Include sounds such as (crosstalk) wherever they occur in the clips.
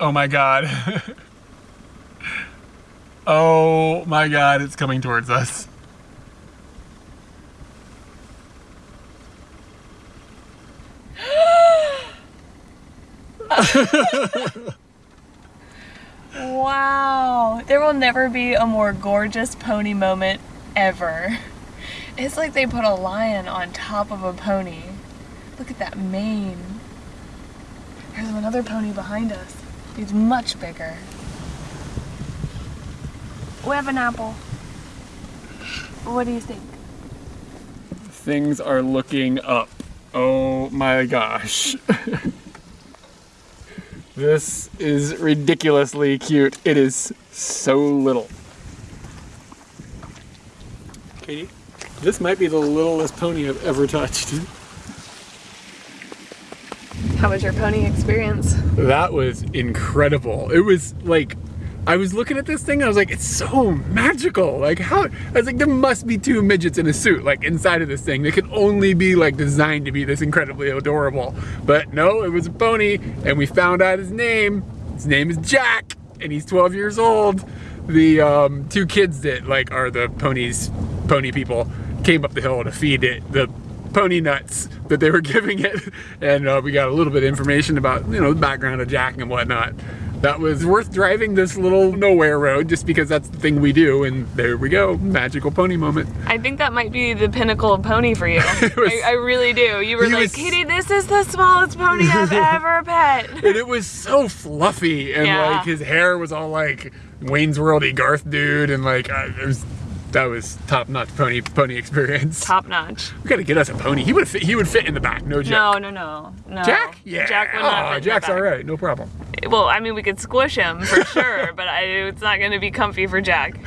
Oh my god. oh my god, it's coming towards us. wow. There will never be a more gorgeous pony moment ever. It's like they put a lion on top of a pony. Look at that mane. There's another pony behind us. He's much bigger. We have an apple. What do you think? Things are looking up. Oh my gosh. (laughs) this is ridiculously cute. It is so little. Katie, this might be the littlest pony I've ever touched. (laughs) How was your pony experience? That was incredible. It was like, I was looking at this thing I was like, it's so magical. Like how, I was like, there must be two midgets in a suit like inside of this thing. They could only be like designed to be this incredibly adorable. But no, it was a pony and we found out his name. His name is Jack and he's 12 years old. The um, two kids that like are the ponies, pony people came up the hill to feed it. The pony nuts that they were (laughs) giving it. And uh, we got a little bit of information about you know the background of Jack and whatnot. That was worth driving this little nowhere road just because that's the thing we do. And there we go. Magical pony moment. I think that might be the pinnacle of pony for you. (laughs) Was, I, I, really do. You were like was, Katie this is the smallest pony I've (laughs) ever pet. And it was so fluffy and yeah. like his hair was all like Wayne's Worldy Garth dude. And like uh, it was that was top notch pony pony experience. Top notch. We gotta get us a pony. He would fit. He would fit in the back. No joke. No, no, no, no. Jack? Yeah. Jack would not. Oh, Jack's all right. No problem. Well, I mean, we could squish him for (laughs) sure, but I, it's not gonna be comfy for Jack. (laughs)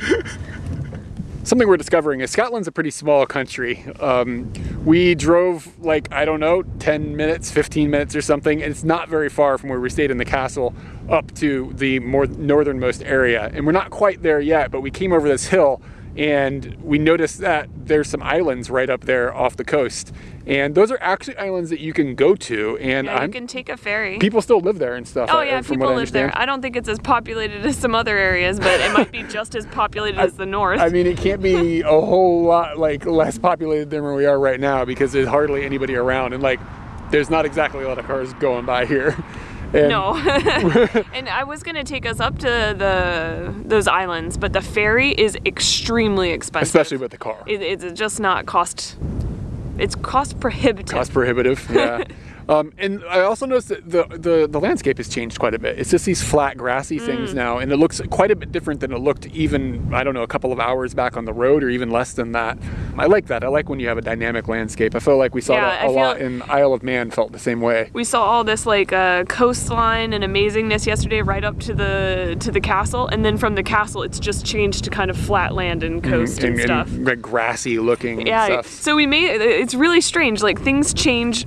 Something we're discovering is Scotland's a pretty small country. Um, we drove like, I don't know, 10 minutes, 15 minutes or something, and it's not very far from where we stayed in the castle up to the more northernmost area. And we're not quite there yet, but we came over this hill and we noticed that there's some islands right up there off the coast. And those are actually islands that you can go to and yeah, you can take a ferry. People still live there and stuff oh uh, yeah people live there. i don't think it's as populated as some other areas but it might be (laughs) just as populated I, as the north. I mean it can't be (laughs) a whole lot like less populated than where we are right now because there's hardly anybody around. And like there's not exactly a lot of cars going by here and no. (laughs) (laughs) and I was gonna take us up to the those islands, but the ferry is extremely expensive. Especially with the car. It, it's just not cost. It's cost prohibitive. Cost prohibitive. Yeah. (laughs) Um, and I also noticed that the, the, the, landscape has changed quite a bit. It's just these flat grassy things mm. now, and it looks quite a bit different than it looked even, I don't know, a couple of hours back on the road or even less than that. I like that. I like when you have a dynamic landscape. I feel like we saw yeah, that a lot in Isle of Man felt the same way. We saw all this like uh, coastline and amazingness yesterday right up to the to the castle, and then from the castle it's just changed to kind of flat land and mm-hmm. coast mm, and, and, stuff. And, like grassy looking yeah, stuff. So we made, it's really strange, like things change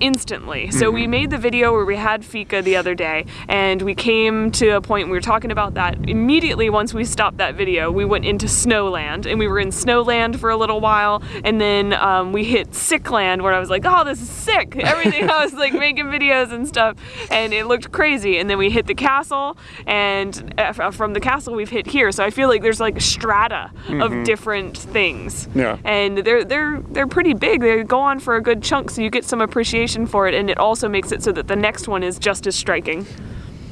instantly. So mm -hmm. we mm-hmm. made the video where we had fika the other day and we came to a point we were talking about that. Immediately once we stopped that video, we went into Snowland and we were in Snowland for a little while and then um, we hit Sickland where I was like, oh, this is sick. (laughs) Everything I was like making videos and stuff and it looked crazy. And then we hit the castle and uh, from the castle we've hit here. So I feel like there's like a strata mm -hmm. of mm-hmm. different things. Yeah. And they're, they're, they're pretty big. They go on for a good chunk so you get some appreciation appreciation for it and it also makes it so that the next one is just as striking.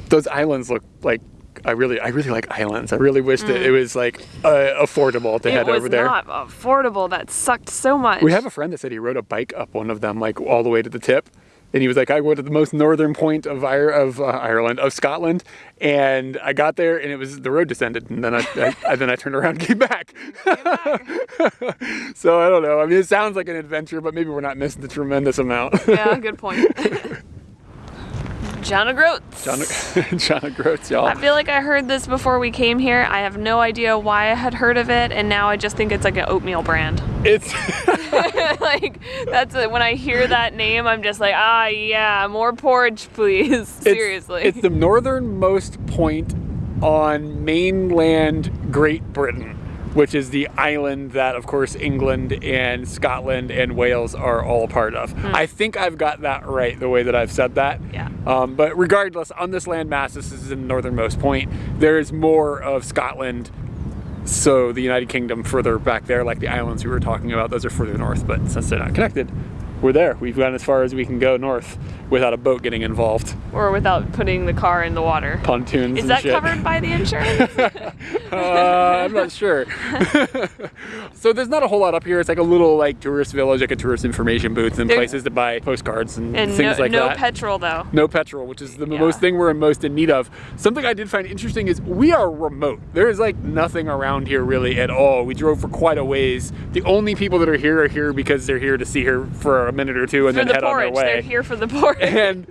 Those islands look like I really, I really like islands. I really wish mm. that it was like uh, affordable to it head over there. It was not affordable. That sucked so much. We have a friend that said he rode a bike up one of them, like all the way to the tip. And he was like, I went to the most northern point of, Ir of uh, Ireland, of Scotland, and I got there, and it was the road descended, and then I, I, (laughs) I then I turned around and came back. Came back. (laughs) so I don't know. I mean, it sounds like an adventure, but maybe we're not missing the tremendous amount. yeah, good point. (laughs) John O'Groats. John, (laughs) John O'Groats, y'all. I feel like I heard this before we came here. I have no idea why I had heard of it, and now I just think it's like an oatmeal brand. (laughs) It's (laughs) like that's a, when I hear that name, I'm just like, ah, yeah, more porridge, please. Seriously. It's, it's the northernmost point on mainland Great Britain. Which is the island that, of course, England and Scotland and Wales are all a part of. I think I've got that right the way that I've said that. Yeah. Um, but regardless, on this landmass, this is the northernmost point, there is more of Scotland. So the United Kingdom further back there, like the islands we were talking about, those are further north. But since they're not connected, we're there. We've gone as far as we can go north without a boat getting involved. Or without putting the car in the water. Pontoons Is that shit. covered by the insurance? (laughs) Uh, I'm not sure. (laughs) so there's not a whole lot up here. It's like a little like tourist village, like a tourist information booth and places to buy postcards and, and no, things like no that. No petrol though. no petrol, which is the Yeah. most thing we're most in need of. Something I did find interesting is we are remote. There is like nothing around here really at all. We drove for quite a ways. The only people that are here are here because they're here to see her for a minute or two and For then the head on porridge. their way. They're here for the porridge. And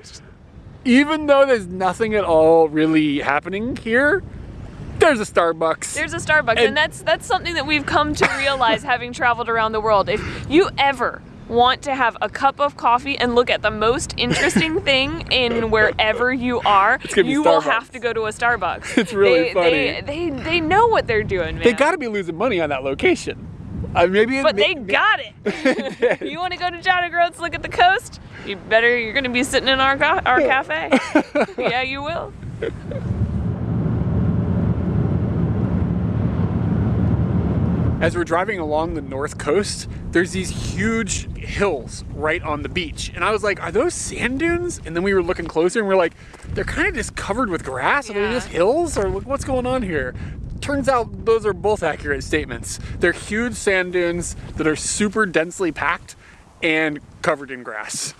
even though there's nothing at all really happening here, there's a Starbucks. There's a Starbucks, and, And- that's that's something that we've come to realize having traveled around the world. If you ever want to have a cup of coffee and look at the most interesting (laughs) thing in wherever you are, you will have to go to a Starbucks. (laughs) It's really they, funny. They, they they know what they're doing, man. They got to be losing money on that location. Uh, maybe, but they got it. (laughs) you want to go to John O'Groats, look at the coast? You better. You're going to be sitting in our our cafe. (laughs) yeah, you will. As we're driving along the north coast, there's these huge hills right on the beach. And I was like, are those sand dunes? And then we were looking closer and we're like, they're kind of just covered with grass. Are they Yeah. just hills? Or like, what's going on here? Turns out those are both accurate statements. They're huge sand dunes that are super densely packed and covered in grass.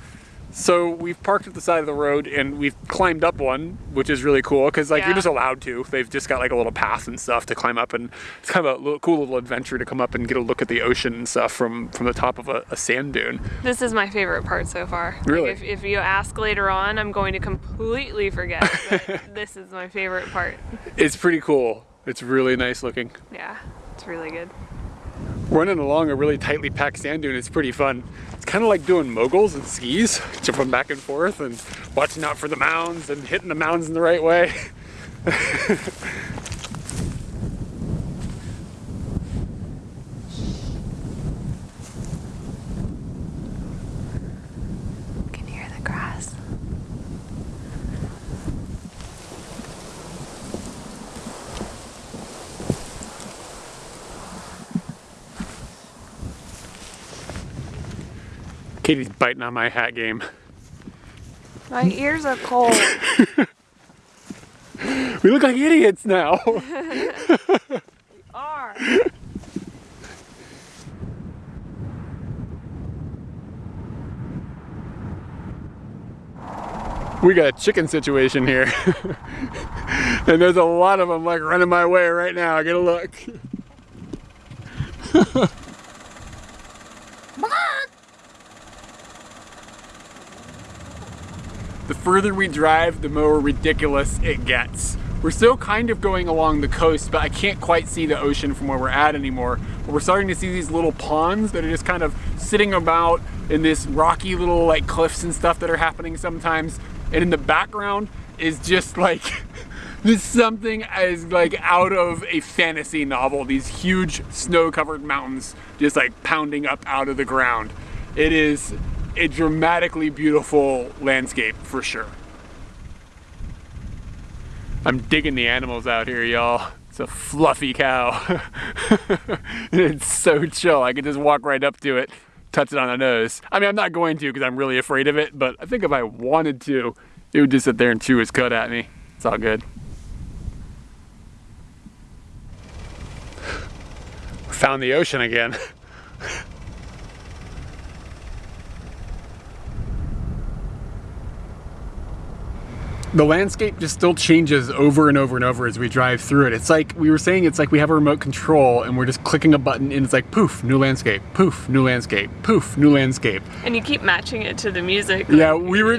So we've parked at the side of the road and we've climbed up one, which is really cool because like Yeah. you're just allowed to. They've just got like a little path and stuff to climb up, and it's kind of a little, cool little adventure to come up and get a look at the ocean and stuff from from the top of a, a sand dune. This is my favorite part so far. Like, Really? if, if you ask later on, I'm going to completely forget. But (laughs) this is my favorite part. It's pretty cool. It's really nice looking. Yeah, it's really good. Running along a really tightly packed sand dune is pretty fun. It's kind of like doing moguls and skis, jumping back and forth and watching out for the mounds and hitting the mounds in the right way. (laughs) Can you hear the grass? Katie's biting on my hat game. My ears are cold. (laughs) We look like idiots now. (laughs) We are. we got a chicken situation here. (laughs) and there's a lot of them like running my way right now. Get a look. Further we drive, the more ridiculous it gets. We're still kind of going along the coast, but I can't quite see the ocean from where we're at anymore. But we're starting to see these little ponds that are just kind of sitting about in this rocky little like cliffs and stuff that are happening sometimes. And in the background is just (laughs) like this something as like out of a fantasy novel. These huge snow-covered mountains just like pounding up out of the ground. It is a dramatically beautiful landscape for sure. I'm digging the animals out here, y'all. It's a fluffy cow. (laughs) it's so chill. I could just walk right up to it, touch it on the nose. I mean, I'm not going to because I'm really afraid of it, but I think if I wanted to, it would just sit there and chew its cud at me. It's all good. Found the ocean again. (laughs) the landscape just still changes over and over and over as we drive through it. It's like we were saying, it's like we have a remote control and we're just clicking a button and it's like poof, new landscape, poof, new landscape, poof, new landscape. And you keep matching it to the music. Yeah, we were (laughs)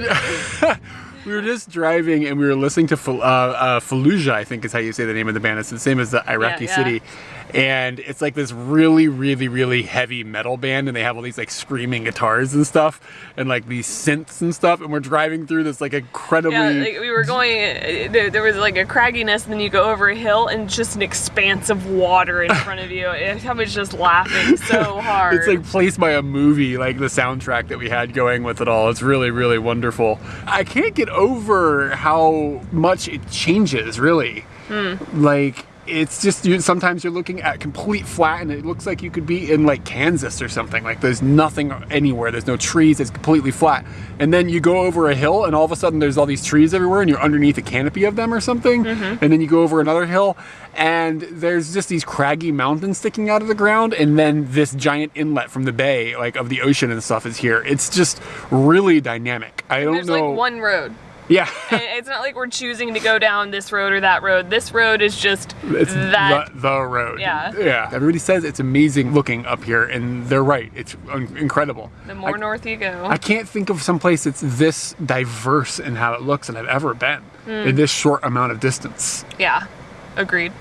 (laughs) we were just driving and we were listening to uh, uh, Fallujah, I think is how you say the name of the band. It's the same as the Iraqi yeah. city. And it's like this really, really, really heavy metal band, and they have all these like screaming guitars and stuff, and like these synths and stuff, and we're driving through this like incredibly. Yeah, like we were going. uh, There, there was like a cragginess, and then you go over a hill, and just an expanse of water in front of you. (laughs) And I was just laughing so hard. (laughs) It's like placed by a movie, like the soundtrack that we had going with it all. It's really, really wonderful. I can't get over how much it changes, really. Like, it's just you, sometimes you're looking at complete flat and it looks like you could be in like Kansas or something. Like there's nothing anywhere. There's no trees. It's completely flat. And then you go over a hill and all of a sudden there's all these trees everywhere and you're underneath a canopy of them or something. Mm-hmm. And then you go over another hill and there's just these craggy mountains sticking out of the ground and then this giant inlet from the bay like of the ocean and stuff is here. It's just really dynamic. I don't know. There's know. like one road. Yeah. (laughs) And it's not like we're choosing to go down this road or that road. This road is just It's that. the, the road. Yeah. Yeah. Everybody says it's amazing looking up here, and they're right. It's un- incredible. The more I, north you go. I can't think of some place that's this diverse in how it looks than I've ever been in this short amount of distance. yeah, agreed.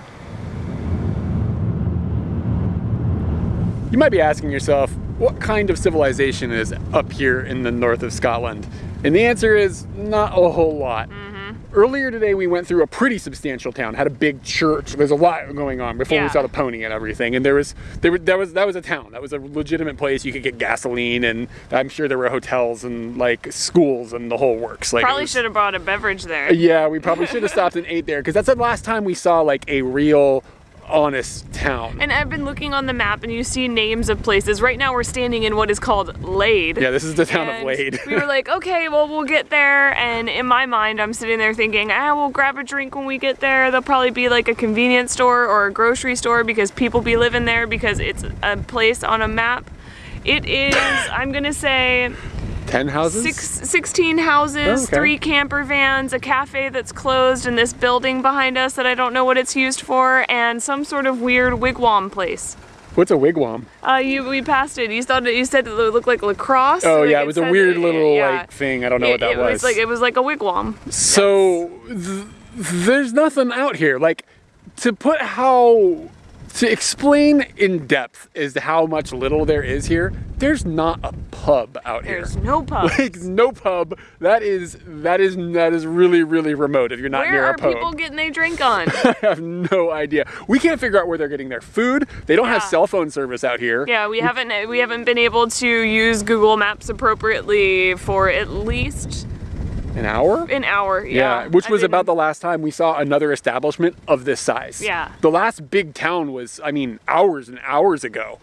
You might be asking yourself, what kind of civilization is up here in the north of Scotland? And the answer is not a whole lot. Mm-hmm. Earlier today, we went through a pretty substantial town, had a big church. There's a lot going on before we saw the pony and everything. And there was, there, were- that was, that was a town. That was a legitimate place. You could get gasoline, and I'm sure there were hotels and like schools and the whole works. Like Probably was- should have brought a beverage there. Yeah, we probably should have stopped and (laughs) ate there because that's the last time we saw like a real, honest town. And I've been looking on the map and you see names of places. Right now we're standing in what is called Laid. yeah, this is the town of Laid. we were like, okay, well, we'll get there. And in my mind, I'm sitting there thinking, ah, we'll grab a drink when we get there. There'll probably be like a convenience store or a grocery store because people be living there because it's a place on a map. It is, I'm gonna say, Ten houses. six, 16 houses, Oh, okay. three camper vans, a cafe that's closed, and this building behind us that I don't know what it's used for, and some sort of weird wigwam place. What's a wigwam? Uh, you we passed it. You thought it, you said it looked like lacrosse. Oh Like, yeah, it was a weird little yeah. like thing. I don't know what that it, was. was like it was like a wigwam. so th- there's nothing out here. Like to put how to explain in depth as to how much little there is here. There's not a pub out There's here. There's no (laughs) pub. Like no pub. That is that is that is really really remote. If you're not Where near a pub, Where are people getting their drink (laughs) on? I have no idea. We can't figure out where they're getting their food. They don't have cell phone service out here. yeah, we haven't we haven't been able to use Google Maps appropriately for at least An hour. an hour. Yeah, which was about the last time we saw another establishment of this size. Yeah. The last big town was, I mean, hours and hours ago.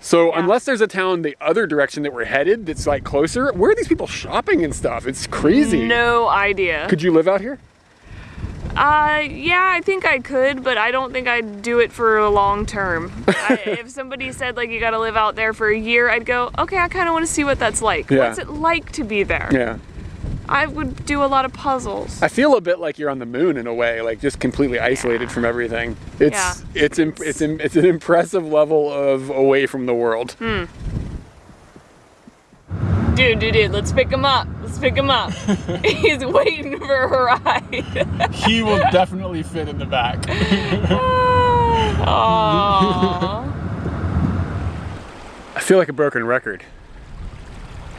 So Yeah. unless there's a town the other direction that we're headed that's like closer, where are these people shopping and stuff? It's crazy. no idea. Could you live out here? Uh, yeah, I think I could, but I don't think I'd do it for a long term. (laughs) I, if somebody said like you got to live out there for a year, I'd go, okay, I kind of want to see what that's like. Yeah. What's it like to be there? Yeah. I would do a lot of puzzles. I feel a bit like you're on the moon in a way, like just completely isolated from everything. It's Yeah. it's imp- it's im- it's an impressive level of away from the world. Hmm. Dude, dude, dude, let's pick him up. Let's pick him up. (laughs) He's waiting for a ride. he will definitely fit in the back. (laughs) Aww. I feel like a broken record.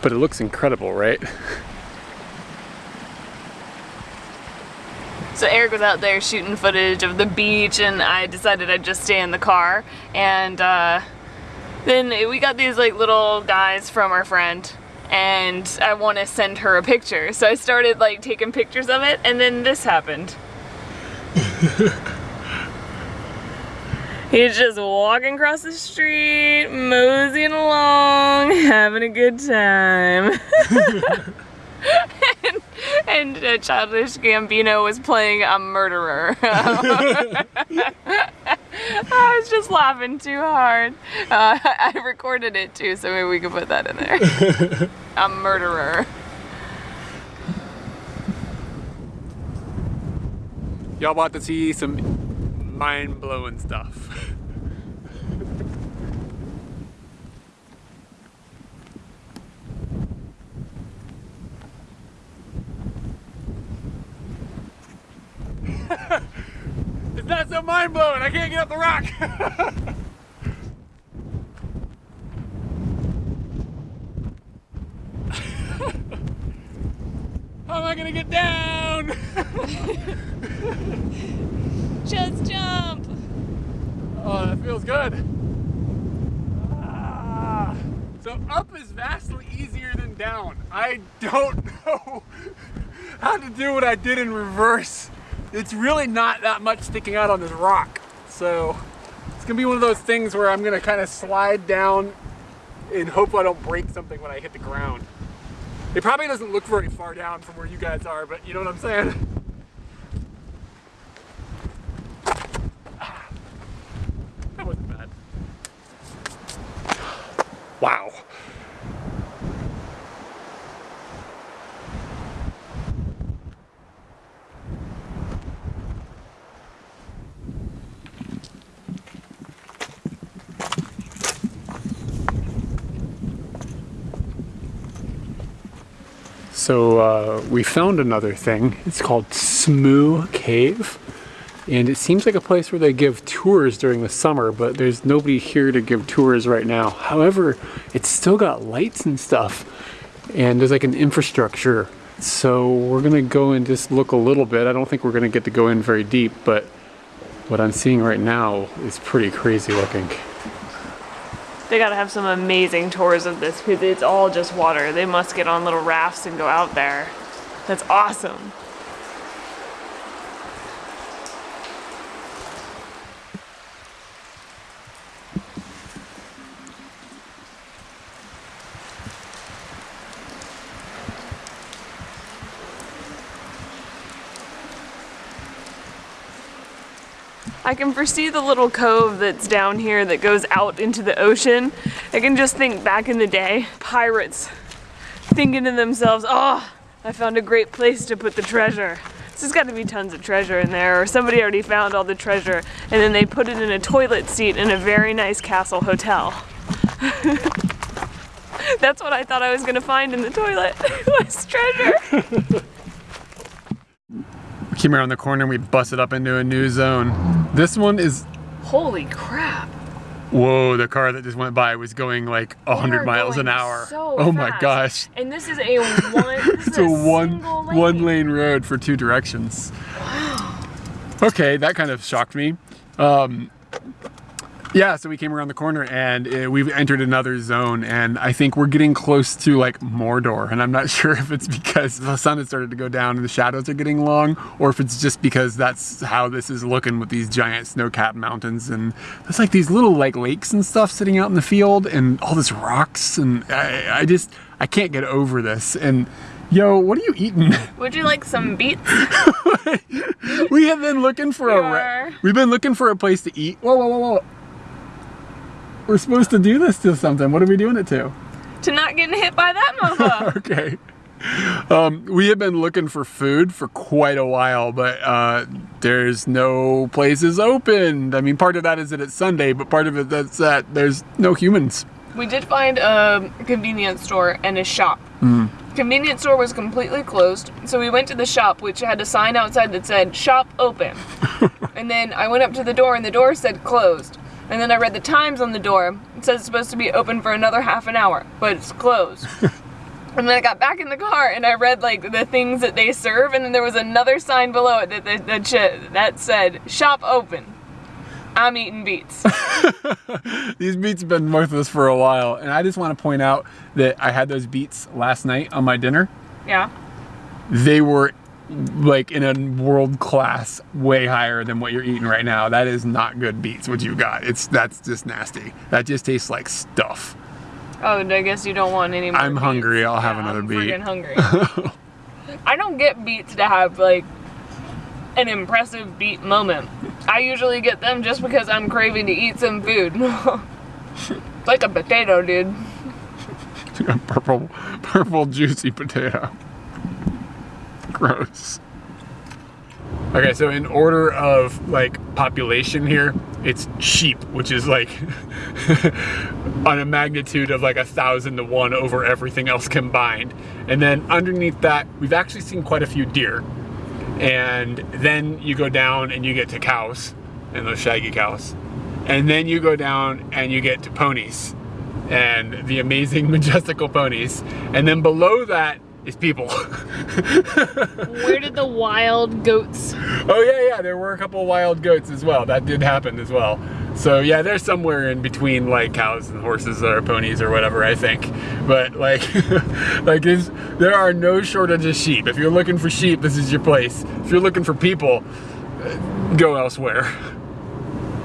But it looks incredible, right? So Eric was out there shooting footage of the beach, and I decided I'd just stay in the car. And uh, then we got these like little guys from our friend, and I want to send her a picture. So I started like taking pictures of it, and then this happened. (laughs) He's just walking across the street, moseying along, (laughs) having a good time. (laughs) (laughs) and and uh, Childish Gambino was playing a murderer. (laughs) I was just laughing too hard. Uh, (laughs) I recorded it too, so maybe we could put that in there. a murderer. Y'all about to see some mind-blowing stuff. (laughs) It's not so mind blowing. I can't get up the rock. (laughs) How am I gonna get down? (laughs) Just jump. Oh, that feels good. Ah. So up is vastly easier than down. I don't know how to do what I did in reverse. It's really not that much sticking out on this rock. So it's gonna be one of those things where I'm gonna kind of slide down and hope I don't break something when I hit the ground. It probably doesn't look very far down from where you guys are, but you know what I'm saying? (sighs) That wasn't bad. Wow. So uh, we found another thing. It's called Smoo Cave. And it seems like a place where they give tours during the summer, but there's nobody here to give tours right now. However, it's still got lights and stuff, and there's like an infrastructure. So we're gonna go and just look a little bit. I don't think we're gonna get to go in very deep, but what I'm seeing right now is pretty crazy looking. They gotta have some amazing tours of this because it's all just water. They must get on little rafts and go out there. That's awesome. I can foresee the little cove that's down here that goes out into the ocean. I can just think back in the day, pirates thinking to themselves, oh, I found a great place to put the treasure. There's got to be tons of treasure in there, or somebody already found all the treasure, and then they put it in a toilet seat in a very nice castle hotel. (laughs) That's what I thought I was gonna find in the toilet, (laughs) was treasure. Came around the corner and we busted up into a new zone. This one is, Holy crap. whoa, the car that just went by was going like They 100 miles an hour. so oh my gosh. And this is a one. This (laughs) It's a a one lane. one lane road for two directions. Okay, that kind of shocked me. Um, yeah, so we came around the corner and uh, we've entered another zone, and I think we're getting close to like Mordor. And I'm not (laughs) sure if it's because the sun has started to go down and the shadows are getting long, or if it's just because that's how this is looking with these giant snow-capped mountains and there's like these little like lakes and stuff sitting out in the field, and all this rocks, and I, I just I can't get over this. And yo, what are you eating? (laughs) Would you like some beets? (laughs) we have been looking for We a we've been looking for a place to eat. Whoa, whoa, whoa, whoa. We're supposed to do this to something. What are we doing it to? to not getting hit by that mofo. (laughs) Okay. Um, we have been looking for food for quite a while, but uh, there's no places open. I mean, part of that is that it's Sunday, but part of it that's that there's no humans. we did find a convenience store and a shop. Hmm. Convenience store was completely closed, so we went to the shop, which had a sign outside that said "Shop open." (laughs) and then I went up to the door, and the door said closed. And then I read the times on the door. It says it's supposed to be open for another half an hour, but it's closed. (laughs) And then I got back in the car and I read like the things that they serve, and then there was another sign below it that that, that, that said "Shop open." I'm eating beets. (laughs) These beets have been with us for a while, and I just want to point out that I had those beets last night on my dinner. yeah. they were like in a world class way higher than what you're eating right now. That is not good beets what you got. It's that's just nasty. That just tastes like stuff. Oh, I guess you don't want any more. I'm beets. hungry. I'll have Yeah, another I'm beet. friggin' hungry. (laughs) I don't get beets to have like an impressive beet moment. I usually get them just because I'm craving to eat some food. (laughs) like a potato, dude. (laughs) purple purple juicy potato. Gross. Okay, so in order of like population here, it's sheep, which is like (laughs) on a magnitude of like a thousand to one over everything else combined. And then underneath that, we've actually seen quite a few deer. And then you go down and you get to cows. and those shaggy cows. And then you go down and you get to ponies and the amazing (laughs) majestical ponies. And then below that is people. (laughs) Where did the wild goats? Oh yeah, yeah, there were a couple wild goats as well. That did happen as well. So yeah, they're somewhere in between like cows and horses or ponies or whatever I think. But like, (laughs) like there are no shortage of sheep. If you're looking for sheep, this is your place. If you're looking for people, go elsewhere.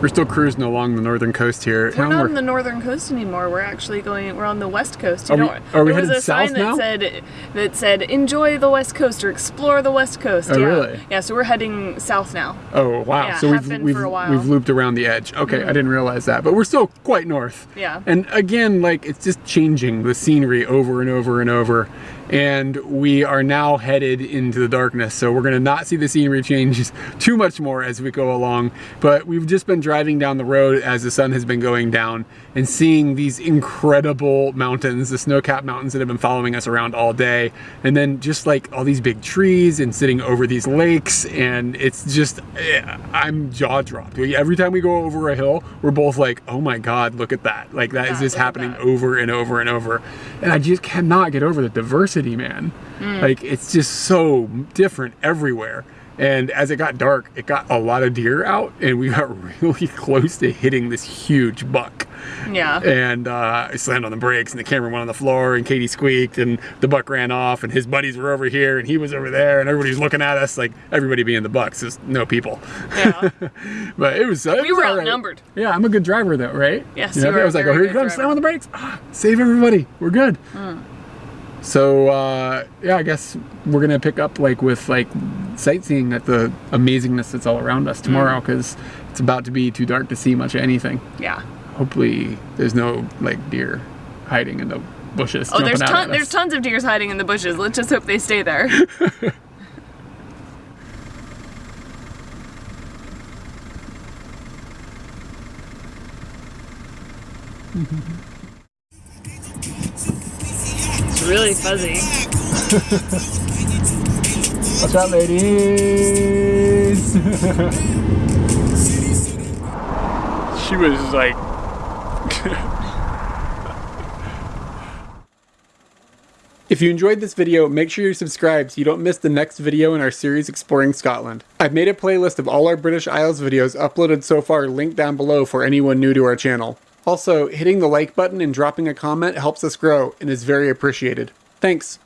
We're still cruising along the northern coast here. We're not on the northern coast anymore. We're actually going. We're on the west coast. You are know, we, are we there headed was a south sign now? that said that said enjoy the west coast or explore the west coast. Oh, yeah. really? Yeah. So we're heading south now. Oh wow! Yeah, so we've we've, for a while. we've looped around the edge. Okay, I mm-hmm. didn't realize that, but we're still quite north. Yeah. And again, like it's just changing the scenery over and over and over, and we are now headed into the darkness. So we're gonna not see the scenery (laughs) change too much more as we go along. But we've just been driving down the road as the sun has been going down and seeing these incredible mountains, the snow-capped mountains that have been following us around all day, and then just like all these big trees and sitting over these lakes, and it's just eh, I'm jaw dropped. Every time we go over a hill, we're both like, "Oh my God, look at that!" Like that is Yeah, just happening that. over and over and over, and I just cannot get over the diversity, man. Mm. Like it's just so different everywhere. And as it got dark, it got a lot of deer out, and we got (laughs) really close to hitting this huge buck. Yeah. And uh, I slammed on the brakes, and the camera went on the floor, and Katie squeaked, and the buck ran off, and his buddies were over here, and he was over there, and everybody's looking at us like everybody being the bucks, just no people. Yeah. (laughs) but it was. It We was were all right. outnumbered. Yeah, I'm a good driver though, right? Yes, You know, you I was like, oh, here you come, slam on the brakes, ah, save everybody, we're good. Hmm. So uh, yeah, I guess we're gonna pick up like with like sightseeing at the amazingness that's all around us tomorrow because it's about to be too dark to see much of anything. Yeah. Hopefully, there's no like deer hiding in the bushes. Oh, there's ton, there's tons of deers hiding in the bushes. Let's just hope they stay there. (laughs) (laughs) really fuzzy. (laughs) What's up, ladies? (laughs) she was like. (laughs) If you enjoyed this video, make sure you subscribe so you don't miss the next video in our series exploring Scotland. I've made a playlist of all our British Isles videos uploaded so far linked down below for anyone new to our channel. Also, hitting the like button and dropping a comment helps us grow and is very appreciated. Thanks!